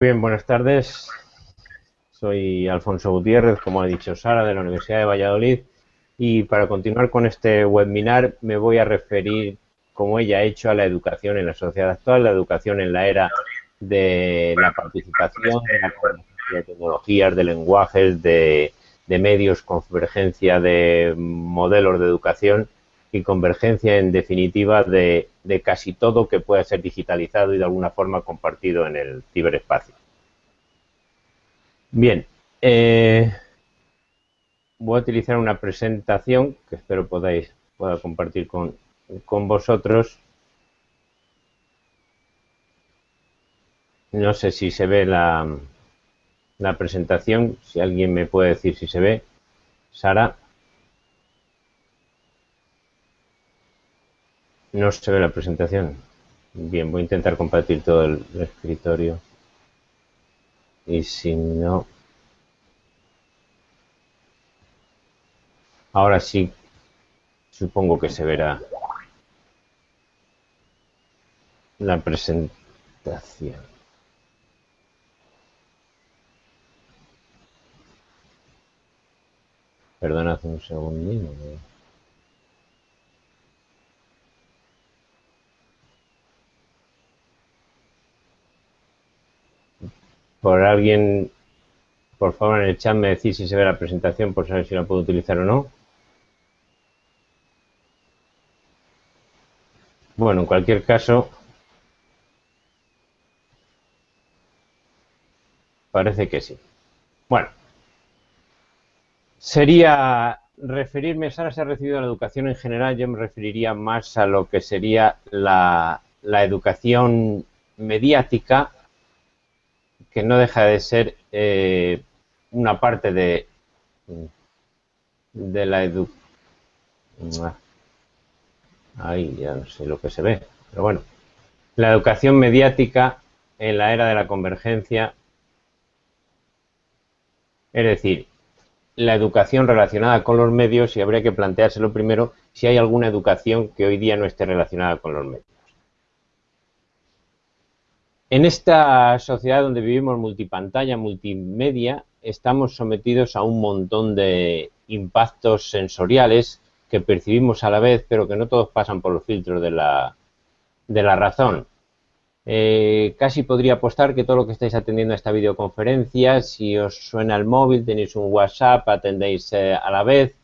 Bien, buenas tardes. Soy Alfonso Gutiérrez, como ha dicho Sara, de la Universidad de Valladolid. Y para continuar con este webinar me voy a referir, como ella ha hecho, a la educación en la sociedad actual, la educación en la era de la participación, de la de tecnologías, de lenguajes, de, de medios, convergencia de modelos de educación y convergencia, en definitiva, de, casi todo que pueda ser digitalizado y de alguna forma compartido en el ciberespacio. Bien, eh, voy a utilizar una presentación que espero podáis pueda compartir con, con vosotros. No sé si se ve la, la presentación, si alguien me puede decir si se ve. Sara. No se ve la presentación. Bien, voy a intentar compartir todo el, escritorio. Y si no... Ahora sí, supongo que se verá la presentación. Perdonad un segundito. Por alguien, por favor, en el chat me decís si se ve la presentación por saber si la puedo utilizar o no. Bueno, en cualquier caso, parece que sí. Bueno, sería referirme, Sara se ha recibido la educación en general, yo me referiría más a lo que sería la, educación mediática, que no deja de ser eh, una parte de, de la educación. Ahí ya no sé lo que se ve, pero bueno. La educación mediática en la era de la convergencia, es decir, la educación relacionada con los medios y habría que planteárselo primero si hay alguna educación que hoy día no esté relacionada con los medios. En esta sociedad donde vivimos multipantalla, multimedia, estamos sometidos a un montón de impactos sensoriales que percibimos a la vez, pero que no todos pasan por los filtros de la, de la razón. Eh, casi podría apostar que todo lo que estáis atendiendo a esta videoconferencia, si os suena el móvil, tenéis un WhatsApp, atendéis eh, a la vez.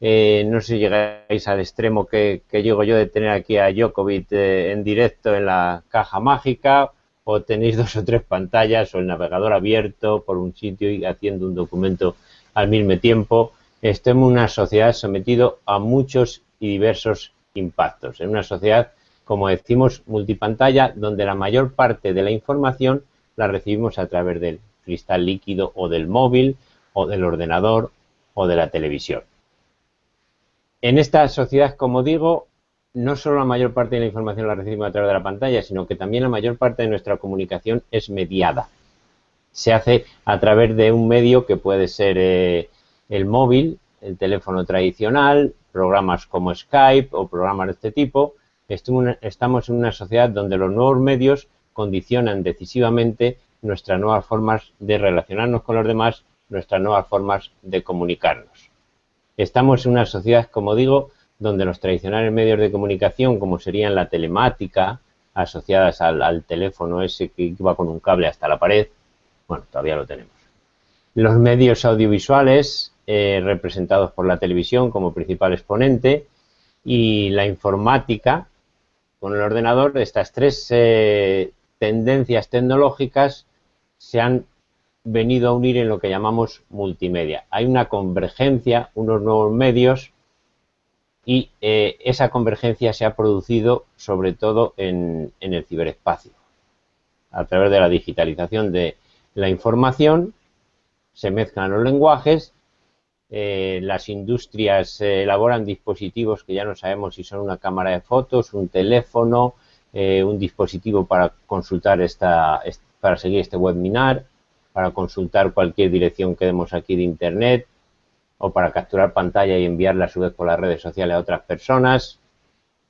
Eh, no sé si llegáis al extremo que, llego yo de tener aquí a Jokovic en directo en la caja mágica, o tenéis dos o tres pantallas o el navegador abierto por un sitio y haciendo un documento al mismo tiempo. Estamos en una sociedad sometido a muchos y diversos impactos, en una sociedad como decimos, multipantalla, donde la mayor parte de la información la recibimos a través del cristal líquido o del móvil o del ordenador o de la televisión. En esta sociedad, como digo, no solo la mayor parte de la información la recibimos a través de la pantalla, sino que también la mayor parte de nuestra comunicación es mediada. Se hace a través de un medio que puede ser eh, el móvil, el teléfono tradicional, programas como Skype o programas de este tipo, estamos en una sociedad donde los nuevos medios condicionan decisivamente nuestras nuevas formas de relacionarnos con los demás, nuestras nuevas formas de comunicarnos. Estamos en una sociedad, como digo, donde los tradicionales medios de comunicación, como serían la telemática, asociadas al, teléfono ese que iba con un cable hasta la pared, bueno, todavía lo tenemos. Los medios audiovisuales, eh, representados por la televisión como principal exponente, y la informática, con el ordenador, estas tres eh, tendencias tecnológicas se han venido a unir en lo que llamamos multimedia. Hay una convergencia, unos nuevos medios y eh, esa convergencia se ha producido sobre todo en, el ciberespacio. A través de la digitalización de la información se mezclan los lenguajes eh, las industrias eh, elaboran dispositivos que ya no sabemos si son una cámara de fotos, un teléfono, un dispositivo para consultar esta, para seguir este webinar, para consultar cualquier dirección que demos aquí de internet o para capturar pantalla y enviarla a su vez por las redes sociales a otras personas.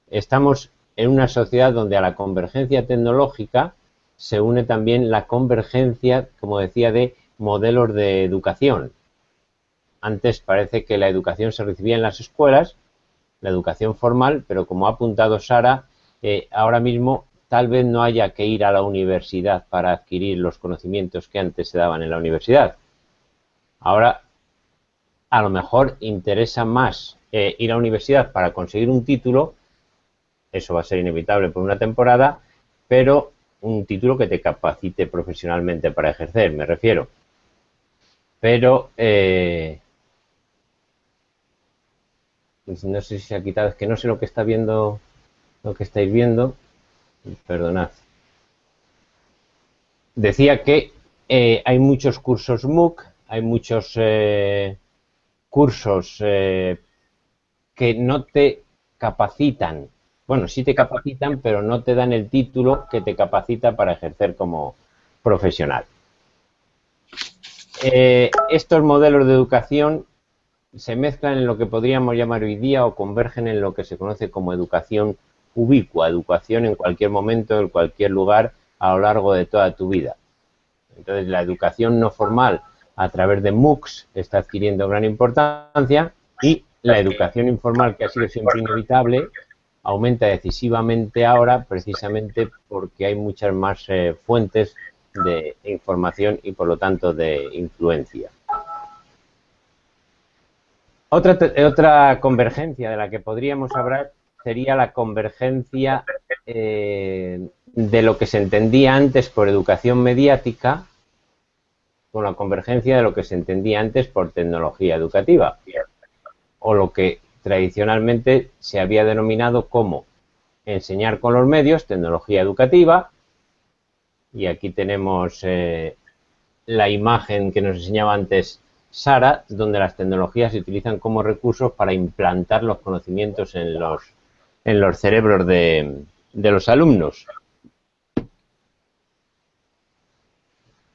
Estamos en una sociedad donde a la convergencia tecnológica se une también la convergencia, como decía, de modelos de educación. Antes parece que la educación se recibía en las escuelas, la educación formal, pero como ha apuntado Sara, eh, ahora mismo tal vez no haya que ir a la universidad para adquirir los conocimientos que antes se daban en la universidad. Ahora, a lo mejor interesa más eh, ir a la universidad para conseguir un título, eso va a ser inevitable por una temporada, pero un título que te capacite profesionalmente para ejercer, me refiero. Pero eh, no sé si se ha quitado, es que no sé lo que está viendo, lo que estáis viendo, perdonad. Decía que eh, hay muchos cursos MOOC, hay muchos cursos eh, que no te capacitan, bueno, sí te capacitan, pero no te dan el título que te capacita para ejercer como profesional. estos modelos de educación se mezclan en lo que podríamos llamar hoy día o convergen en lo que se conoce como educación ubicua, educación en cualquier momento, en cualquier lugar, a lo largo de toda tu vida. Entonces, la educación no formal a través de MOOCs está adquiriendo gran importancia y la educación informal, que ha sido siempre inevitable, aumenta decisivamente ahora precisamente porque hay muchas más eh, fuentes de información y, por lo tanto, de influencia. Otra, otra convergencia de la que podríamos hablar sería la convergencia eh, de lo que se entendía antes por educación mediática con la convergencia de lo que se entendía antes por tecnología educativa o lo que tradicionalmente se había denominado como enseñar con los medios, tecnología educativa y aquí tenemos eh, la imagen que nos enseñaba antes Sara, donde las tecnologías se utilizan como recursos para implantar los conocimientos en los, en los cerebros de, de los alumnos.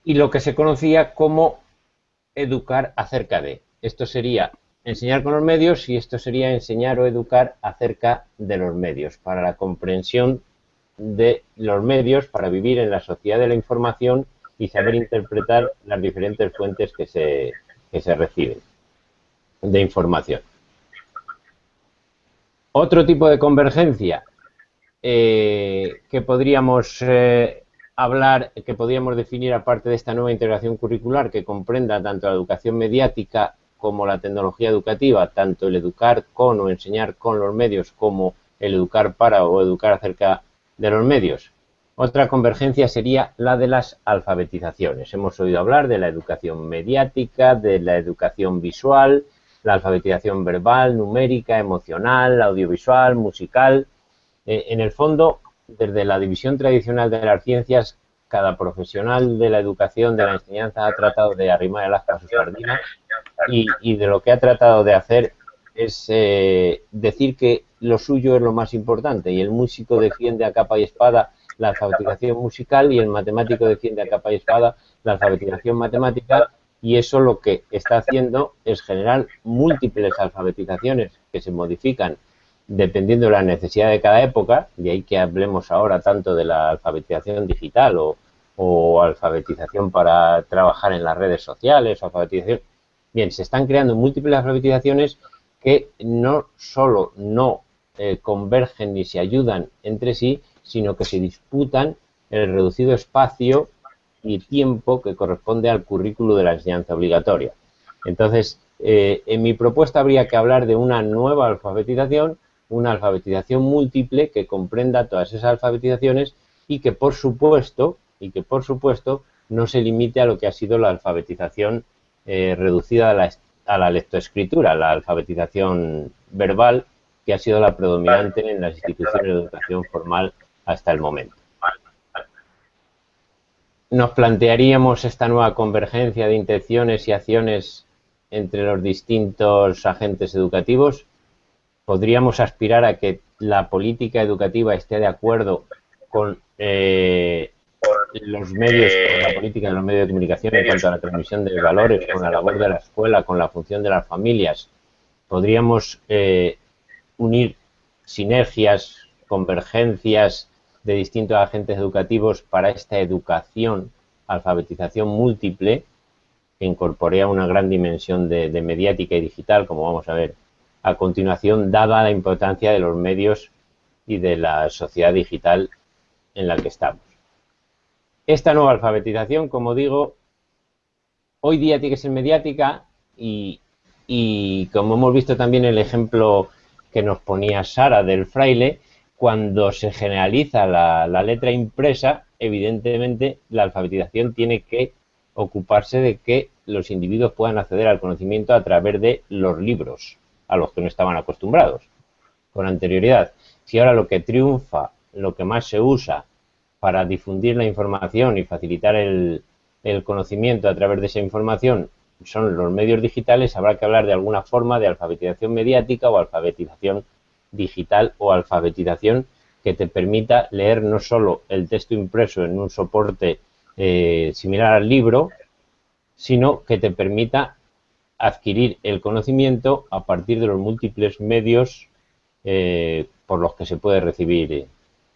Y lo que se conocía como educar acerca de. Esto sería enseñar con los medios y esto sería enseñar o educar acerca de los medios, para la comprensión de los medios, para vivir en la sociedad de la información y saber interpretar las diferentes fuentes que se, que se reciben de información. Otro tipo de convergencia eh, que podríamos eh, hablar, que podríamos definir aparte de esta nueva integración curricular que comprenda tanto la educación mediática como la tecnología educativa, tanto el educar con o enseñar con los medios como el educar para o educar acerca de los medios. Otra convergencia sería la de las alfabetizaciones. Hemos oído hablar de la educación mediática, de la educación visual, la alfabetización verbal, numérica, emocional, audiovisual, musical. Eh, en el fondo, desde la división tradicional de las ciencias, cada profesional de la educación, de la enseñanza, ha tratado de arrimar el asta a sus sardinas y, y, de lo que ha tratado de hacer es eh, decir que lo suyo es lo más importante y el músico defiende a capa y espada la alfabetización musical y el matemático defiende a capa y espada la alfabetización matemática y eso lo que está haciendo es generar múltiples alfabetizaciones que se modifican dependiendo de la necesidad de cada época, de ahí que hablemos ahora tanto de la alfabetización digital o, alfabetización para trabajar en las redes sociales, alfabetización. Bien, se están creando múltiples alfabetizaciones que no solo no eh, convergen ni se ayudan entre sí, sino que se disputan el reducido espacio y tiempo que corresponde al currículo de la enseñanza obligatoria. Entonces, eh, en mi propuesta habría que hablar de una nueva alfabetización, una alfabetización múltiple que comprenda todas esas alfabetizaciones y que por supuesto, y que por supuesto no se limite a lo que ha sido la alfabetización eh, reducida a la, a la lectoescritura, la alfabetización verbal, que ha sido la predominante en las instituciones de educación formal hasta el momento. Nos plantearíamos esta nueva convergencia de intenciones y acciones entre los distintos agentes educativos. Podríamos aspirar a que la política educativa esté de acuerdo con eh, los medios, con la política de los medios de comunicación en cuanto a la transmisión de valores, con la labor de la escuela, con la función de las familias. Podríamos eh, unir sinergias, convergencias de distintos agentes educativos para esta educación, alfabetización múltiple, que incorporea una gran dimensión de, de mediática y digital, como vamos a ver a continuación, dada la importancia de los medios y de la sociedad digital en la que estamos. Esta nueva alfabetización, como digo, hoy día tiene que ser mediática y, como hemos visto también el ejemplo que nos ponía Sara del fraile, cuando se generaliza la, la, letra impresa, evidentemente la alfabetización tiene que ocuparse de que los individuos puedan acceder al conocimiento a través de los libros, a los que no estaban acostumbrados con anterioridad. Si ahora lo que triunfa, lo que más se usa para difundir la información y facilitar el, conocimiento a través de esa información son los medios digitales, habrá que hablar de alguna forma de alfabetización mediática o alfabetización digital o alfabetización que te permita leer no solo el texto impreso en un soporte eh, similar al libro, sino que te permita adquirir el conocimiento a partir de los múltiples medios eh, por los que se puede recibir eh,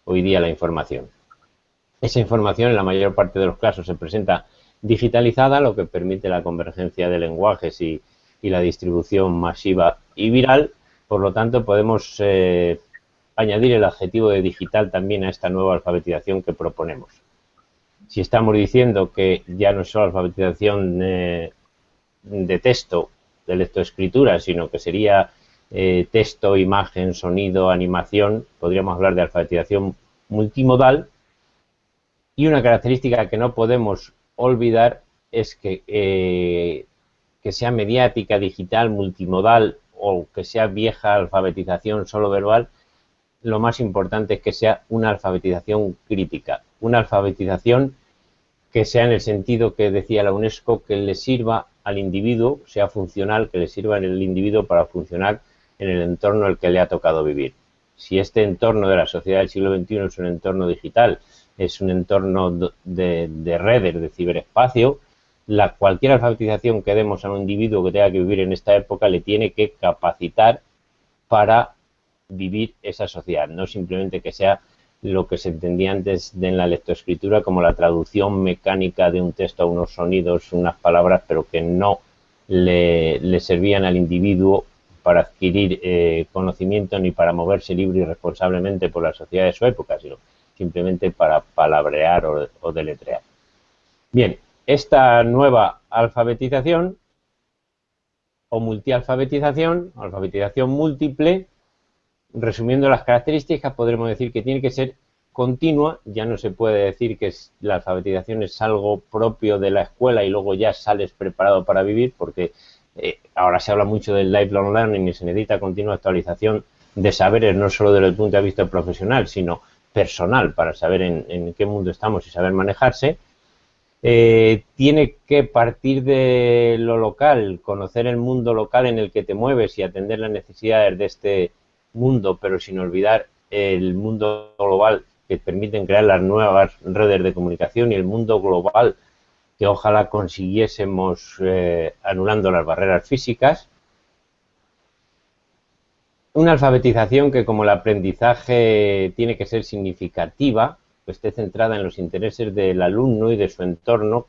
hoy día la información. Esa información en la mayor parte de los casos se presenta digitalizada, lo que permite la convergencia de lenguajes y, la distribución masiva y viral. Por lo tanto, podemos eh, añadir el adjetivo de digital también a esta nueva alfabetización que proponemos. Si estamos diciendo que ya no es solo alfabetización de texto, de lectoescritura, sino que sería eh, texto, imagen, sonido, animación, podríamos hablar de alfabetización multimodal. Y una característica que no podemos olvidar es que, eh, que sea mediática, digital, multimodal o que sea vieja alfabetización solo verbal, lo más importante es que sea una alfabetización crítica, una alfabetización que sea en el sentido que decía la UNESCO, que le sirva al individuo, sea funcional, que le sirva en el individuo para funcionar en el entorno el que le ha tocado vivir. Si este entorno de la sociedad del siglo XXI es un entorno digital, es un entorno de, redes, de ciberespacio, la, cualquier alfabetización que demos a un individuo que tenga que vivir en esta época le tiene que capacitar para vivir esa sociedad, no simplemente que sea lo que se entendía antes de en la lectoescritura como la traducción mecánica de un texto a unos sonidos, unas palabras, pero que no le, servían al individuo para adquirir eh, conocimiento ni para moverse libre y responsablemente por la sociedad de su época, sino simplemente para palabrear o, deletrear. Bien, esta nueva alfabetización o multialfabetización, alfabetización múltiple, resumiendo las características, podremos decir que tiene que ser continua, ya no se puede decir que la alfabetización es algo propio de la escuela y luego ya sales preparado para vivir, porque eh, ahora se habla mucho del lifelong learning y se necesita continua actualización de saberes, no solo desde el punto de vista profesional, sino personal, para saber en, qué mundo estamos y saber manejarse. Eh, tiene que partir de lo local, conocer el mundo local en el que te mueves y atender las necesidades de este mundo, pero sin olvidar el mundo global que permiten crear las nuevas redes de comunicación y el mundo global que ojalá consiguiésemos eh, anulando las barreras físicas. Una alfabetización que como el aprendizaje tiene que ser significativa, esté centrada en los intereses del alumno y de su entorno,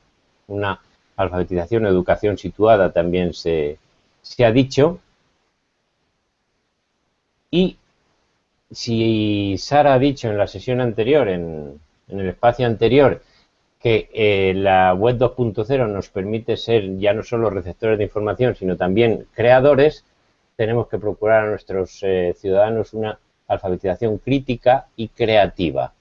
una alfabetización, educación situada también se, ha dicho. Y si Sara ha dicho en la sesión anterior, en el espacio anterior, que eh, la web 2.0 nos permite ser ya no solo receptores de información, sino también creadores, tenemos que procurar a nuestros eh, ciudadanos una alfabetización crítica y creativa,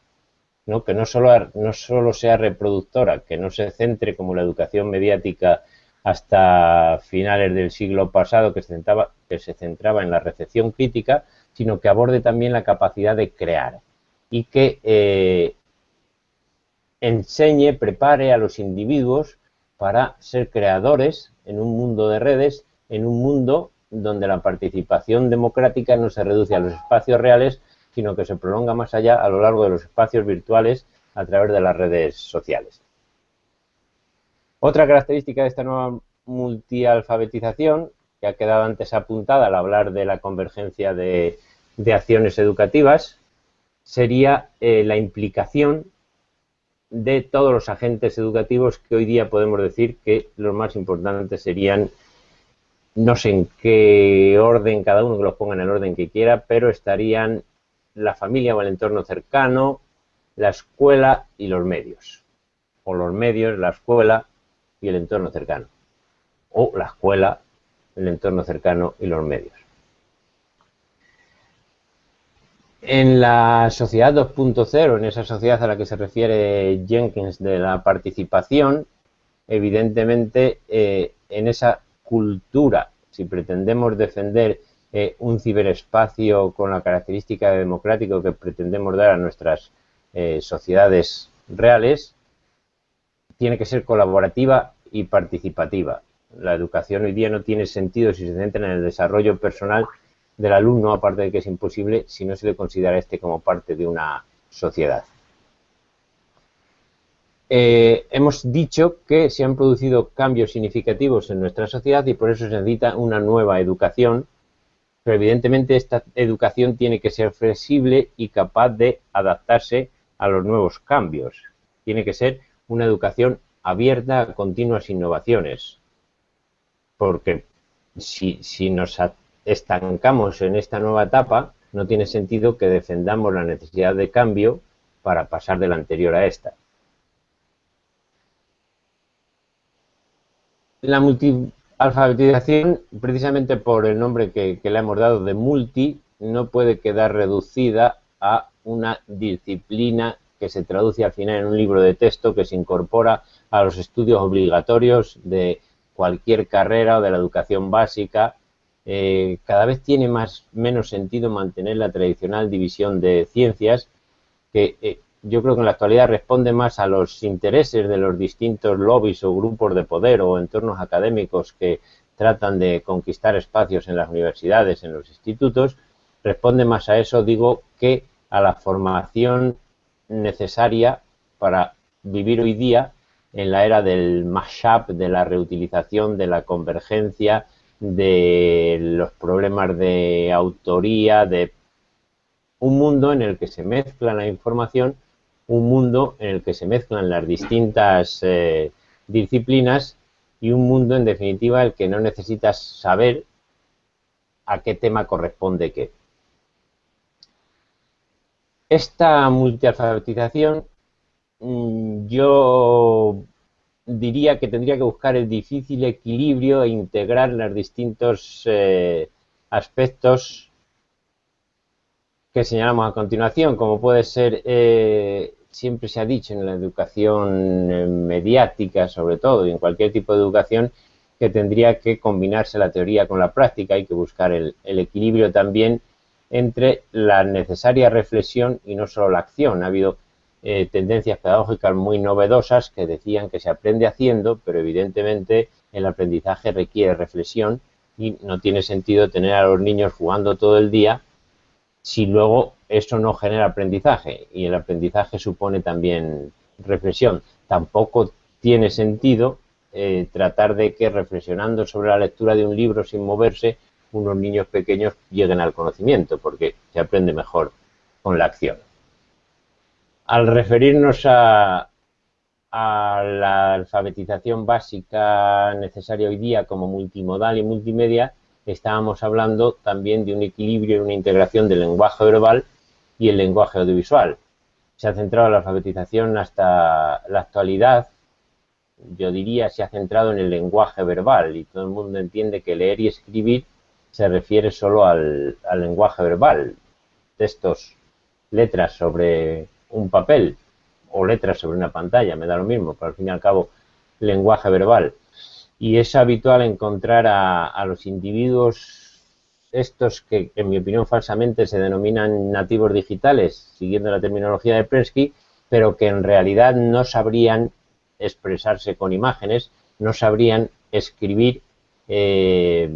¿no? que no solo, no solo sea reproductora, que no se centre como la educación mediática hasta finales del siglo pasado, que se centraba, que se centraba en la recepción crítica, sino que aborde también la capacidad de crear y que eh, enseñe, prepare a los individuos para ser creadores en un mundo de redes, en un mundo donde la participación democrática no se reduce a los espacios reales, sino que se prolonga más allá a lo largo de los espacios virtuales a través de las redes sociales. Otra característica de esta nueva multialfabetización, que ha quedado antes apuntada al hablar de la convergencia de, de acciones educativas, sería eh, la implicación de todos los agentes educativos que hoy día podemos decir que los más importantes serían, no sé en qué orden, cada uno que los ponga en el orden que quiera, pero estarían la familia o el entorno cercano, la escuela y los medios. O los medios, la escuela y el entorno cercano. O la escuela, el entorno cercano y los medios. En la sociedad 2.0, en esa sociedad a la que se refiere Jenkins de la participación, evidentemente eh, en esa cultura, si pretendemos defender eh, un ciberespacio con la característica de democrático que pretendemos dar a nuestras eh, sociedades reales, tiene que ser colaborativa y participativa. La educación hoy día no tiene sentido si se centra en el desarrollo personal del alumno, aparte de que es imposible si no se le considera este como parte de una sociedad. Eh, hemos dicho que se han producido cambios significativos en nuestra sociedad y por eso se necesita una nueva educación, pero evidentemente esta educación tiene que ser flexible y capaz de adaptarse a los nuevos cambios. Tiene que ser una educación abierta a continuas innovaciones, porque si, si nos estancamos en esta nueva etapa, no tiene sentido que defendamos la necesidad de cambio para pasar de la anterior a esta. La multialfabetización, precisamente por el nombre que, le hemos dado de multi, no puede quedar reducida a una disciplina que se traduce al final en un libro de texto que se incorpora a los estudios obligatorios de cualquier carrera o de la educación básica eh, cada vez tiene más menos sentido mantener la tradicional división de ciencias que eh, yo creo que en la actualidad responde más a los intereses de los distintos lobbies o grupos de poder o entornos académicos que tratan de conquistar espacios en las universidades, en los institutos, responde más a eso, digo, que a la formación necesaria para vivir hoy día en la era del mashup, de la reutilización, de la convergencia, de los problemas de autoría, de un mundo en el que se mezcla la información, un mundo en el que se mezclan las distintas eh, disciplinas y un mundo, en definitiva, el que no necesitas saber a qué tema corresponde qué. Esta multialfabetización mm, yo diría que tendría que buscar el difícil equilibrio e integrar los distintos eh, aspectos que señalamos a continuación, como puede ser, eh, siempre se ha dicho en la educación eh, mediática, sobre todo, y en cualquier tipo de educación, que tendría que combinarse la teoría con la práctica, hay que buscar el equilibrio también entre la necesaria reflexión y no solo la acción. Ha habido eh, tendencias pedagógicas muy novedosas que decían que se aprende haciendo, pero evidentemente el aprendizaje requiere reflexión y no tiene sentido tener a los niños jugando todo el día si luego eso no genera aprendizaje y el aprendizaje supone también reflexión. Tampoco tiene sentido eh, tratar de que reflexionando sobre la lectura de un libro sin moverse, unos niños pequeños lleguen al conocimiento, porque se aprende mejor con la acción al referirnos a, la alfabetización básica necesaria hoy día como multimodal y multimedia, estábamos hablando también de un equilibrio y una integración del lenguaje verbal y el lenguaje audiovisual. Se ha centrado la alfabetización hasta la actualidad, yo diría, se ha centrado en el lenguaje verbal y todo el mundo entiende que leer y escribir se refiere solo al lenguaje verbal, textos, letras sobre un papel o letras sobre una pantalla, me da lo mismo, pero al fin y al cabo lenguaje verbal. Y es habitual encontrar a, los individuos estos que, en mi opinión, falsamente se denominan nativos digitales, siguiendo la terminología de Prensky, pero que en realidad no sabrían expresarse con imágenes, no sabrían escribir eh,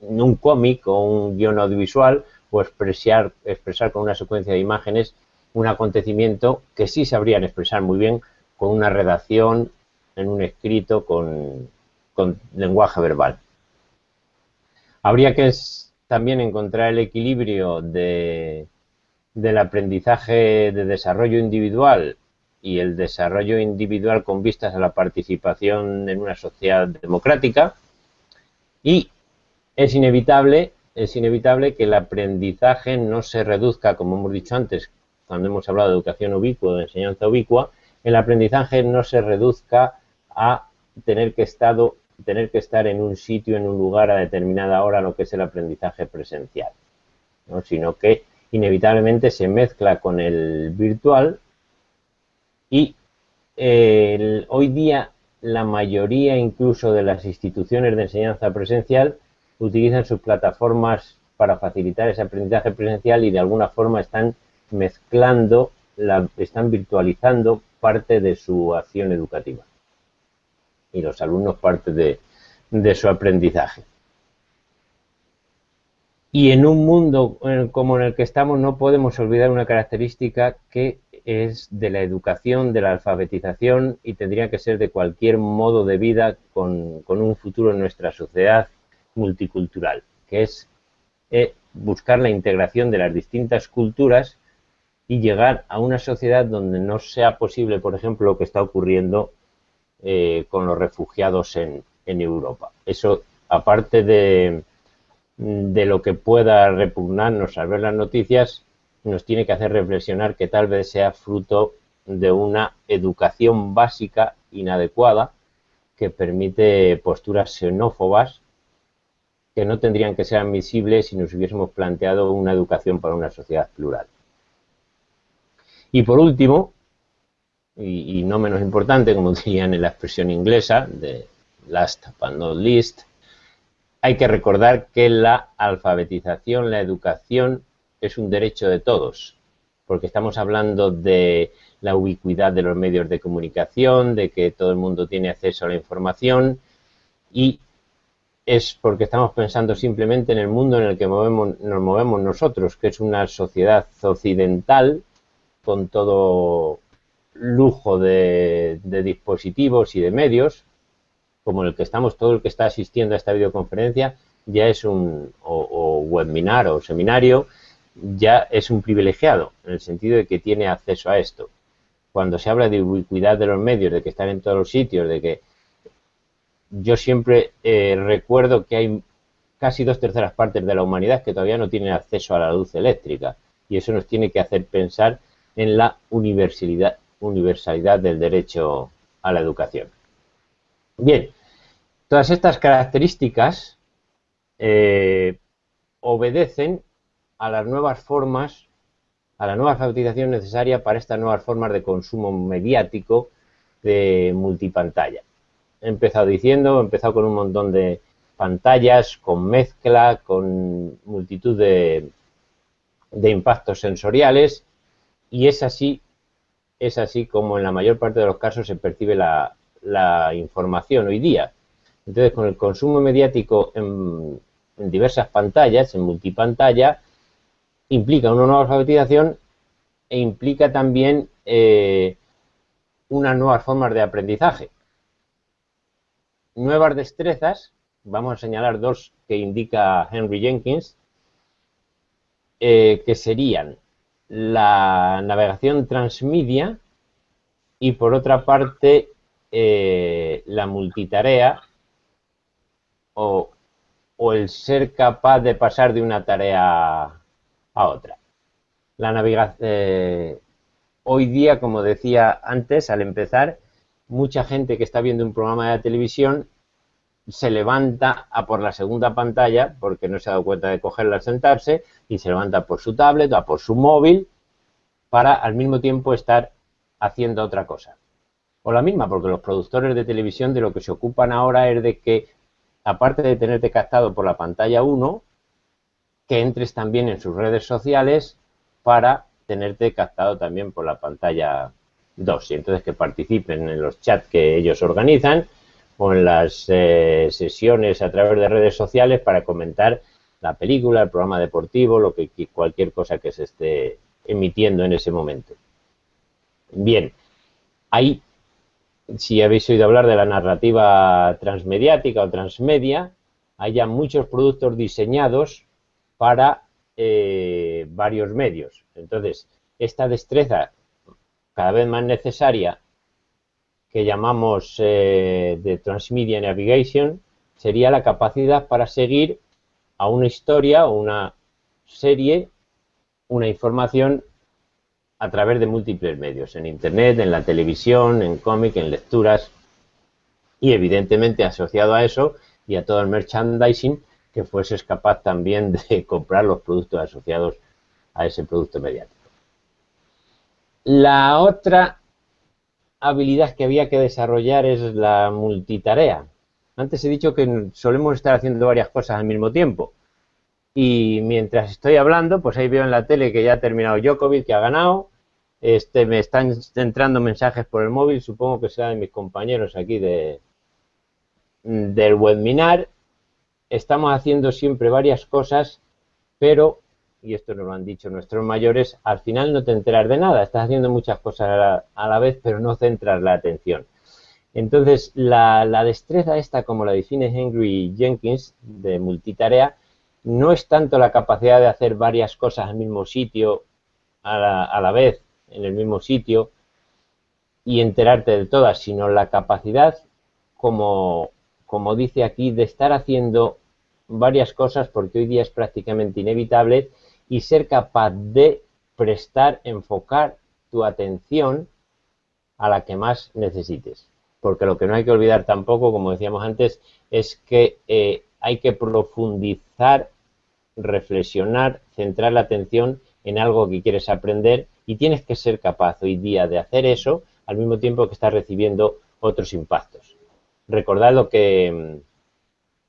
un cómic o un guion audiovisual o expresar, expresar con una secuencia de imágenes un acontecimiento que sí sabrían expresar muy bien con una redacción, en un escrito, con, lenguaje verbal. Habría que también encontrar el equilibrio de del aprendizaje de desarrollo individual y el desarrollo individual con vistas a la participación en una sociedad democrática y es inevitable es inevitable que el aprendizaje no se reduzca, como hemos dicho antes, cuando hemos hablado de educación ubicua, de enseñanza ubicua, el aprendizaje no se reduzca a tener que, estado, tener que estar en un sitio, en un lugar a determinada hora, lo que es el aprendizaje presencial, sino que inevitablemente se mezcla con el virtual y hoy día la mayoría incluso de las instituciones de enseñanza presencial utilizan sus plataformas para facilitar ese aprendizaje presencial y de alguna forma están mezclando, la, están virtualizando parte de su acción educativa y los alumnos parte de, de su aprendizaje. Y en un mundo como en el que estamos no podemos olvidar una característica que es de la educación, de la alfabetización y tendría que ser de cualquier modo de vida con, con un futuro en nuestra sociedad multicultural, que es eh, buscar la integración de las distintas culturas y llegar a una sociedad donde no sea posible, por ejemplo, lo que está ocurriendo eh, con los refugiados en, Europa. Eso, aparte de, de lo que pueda repugnarnos al ver las noticias, nos tiene que hacer reflexionar que tal vez sea fruto de una educación básica inadecuada que permite posturas xenófobas que no tendrían que ser admisibles si nos hubiésemos planteado una educación para una sociedad plural. Y por último, y, no menos importante, como dirían en la expresión inglesa, de last but not least, hay que recordar que la alfabetización, la educación, es un derecho de todos, porque estamos hablando de la ubicuidad de los medios de comunicación, de que todo el mundo tiene acceso a la información y es porque estamos pensando simplemente en el mundo en el que nos movemos nosotros, que es una sociedad occidental con todo lujo de, dispositivos y de medios, como el que estamos, todo el que está asistiendo a esta videoconferencia, ya es un, o, webinar o seminario, ya es un privilegiado, en el sentido de que tiene acceso a esto. Cuando se habla de ubicuidad de los medios, de que están en todos los sitios, de que yo siempre eh, recuerdo que hay casi dos terceras partes de la humanidad que todavía no tienen acceso a la luz eléctrica y eso nos tiene que hacer pensar en la universalidad, universalidad del derecho a la educación. Bien, todas estas características eh, obedecen a las nuevas formas, a la nueva alfabetización necesaria para estas nuevas formas de consumo mediático de multipantalla he empezado diciendo, he empezado con un montón de pantallas, con mezcla, con multitud de, impactos sensoriales y es así, es así como en la mayor parte de los casos se percibe la, información hoy día. Entonces, con el consumo mediático en, diversas pantallas, en multipantalla, implica una nueva alfabetización e implica también eh, unas nuevas formas de aprendizaje nuevas destrezas, vamos a señalar dos que indica Henry Jenkins, eh, que serían la navegación transmedia y por otra parte eh, la multitarea o, el ser capaz de pasar de una tarea a otra. La navegación, eh, hoy día, como decía antes al empezar, mucha gente que está viendo un programa de televisión se levanta a por la segunda pantalla porque no se ha dado cuenta de cogerla al sentarse y se levanta por su tablet o por su móvil para al mismo tiempo estar haciendo otra cosa. O la misma, porque los productores de televisión de lo que se ocupan ahora es de que, aparte de tenerte captado por la pantalla 1, que entres también en sus redes sociales para tenerte captado también por la pantalla dos, y entonces que participen en los chats que ellos organizan en las eh, sesiones a través de redes sociales para comentar la película, el programa deportivo, lo que cualquier cosa que se esté emitiendo en ese momento. Bien, ahí, si habéis oído hablar de la narrativa transmediática o transmedia, hay ya muchos productos diseñados para eh, varios medios. Entonces, esta destreza cada vez más necesaria que llamamos eh, de Transmedia Navigation sería la capacidad para seguir a una historia o una serie, una información a través de múltiples medios, en Internet, en la televisión, en cómic, en lecturas y evidentemente asociado a eso y a todo el merchandising que fueses capaz también de comprar los productos asociados a ese producto mediático. La otra habilidad que había que desarrollar es la multitarea. Antes he dicho que solemos estar haciendo varias cosas al mismo tiempo. Y mientras estoy hablando, pues ahí veo en la tele que ya ha terminado Djokovic, que ha ganado. Este, me están entrando mensajes por el móvil, supongo que sea de mis compañeros aquí de, del webinar. Estamos haciendo siempre varias cosas, pero, y esto nos lo han dicho nuestros mayores, al final no te enteras de nada. Estás haciendo muchas cosas a la, a la vez, pero no centras la atención. Entonces, la, la, destreza esta, como la define Henry Jenkins, de multitarea, no es tanto la capacidad de hacer varias cosas al mismo sitio, a la, a la vez, en el mismo sitio, y enterarte de todas, sino la capacidad, como, como dice aquí, de estar haciendo varias cosas, porque hoy día es prácticamente inevitable, y ser capaz de prestar, enfocar tu atención a la que más necesites. Porque lo que no hay que olvidar tampoco, como decíamos antes, es que eh, hay que profundizar reflexionar, centrar la atención en algo que quieres aprender y tienes que ser capaz hoy día de hacer eso al mismo tiempo que estás recibiendo otros impactos. Recordad lo que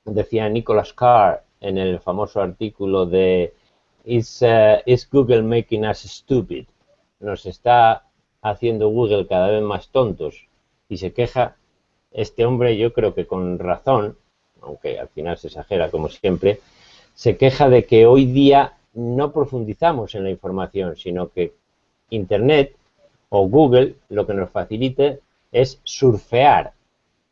mm, decía Nicholas Carr en el famoso artículo de Is, uh, Is Google making us stupid? Nos está haciendo Google cada vez más tontos y se queja este hombre, yo creo que con razón, aunque al final se exagera como siempre, se queja de que hoy día no profundizamos en la información, sino que Internet o Google lo que nos facilite es surfear,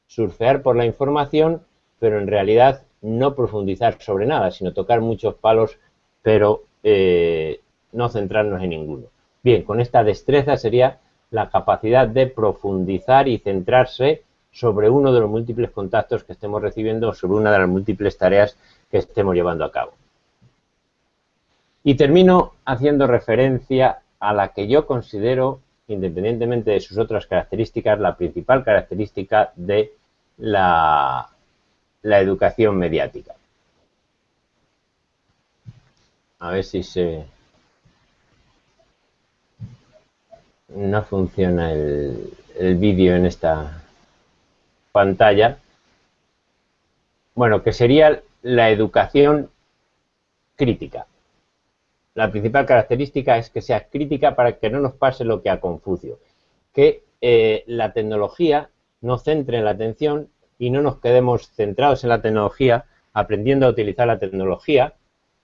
surfear por la información, pero en realidad no profundizar sobre nada, sino tocar muchos palos, pero eh, no centrarnos en ninguno. Bien, con esta destreza sería la capacidad de profundizar y centrarse sobre uno de los múltiples contactos que estemos recibiendo o sobre una de las múltiples tareas que estemos llevando a cabo. Y termino haciendo referencia a la que yo considero, independientemente de sus otras características, la principal característica de la, la educación mediática. A ver si se... No funciona el, el vídeo en esta pantalla. Bueno, que sería la educación crítica. La principal característica es que sea crítica para que no nos pase lo que a Confucio, que eh, la tecnología nos centre en la atención y no nos quedemos centrados en la tecnología, aprendiendo a utilizar la tecnología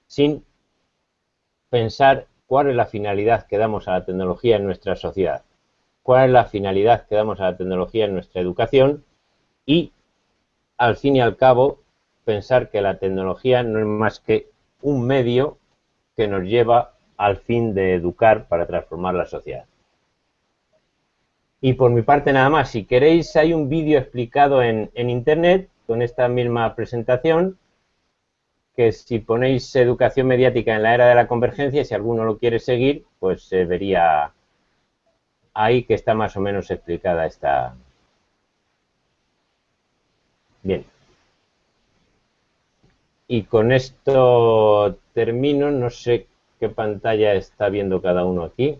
sin pensar cuál es la finalidad que damos a la tecnología en nuestra sociedad, cuál es la finalidad que damos a la tecnología en nuestra educación y, al fin y al cabo, pensar que la tecnología no es más que un medio que nos lleva al fin de educar para transformar la sociedad. Y por mi parte nada más, si queréis hay un vídeo explicado en, en internet con esta misma presentación, que si ponéis educación mediática en la era de la convergencia, si alguno lo quiere seguir, pues se vería ahí que está más o menos explicada esta. Bien. Y con esto termino, no sé qué pantalla está viendo cada uno aquí.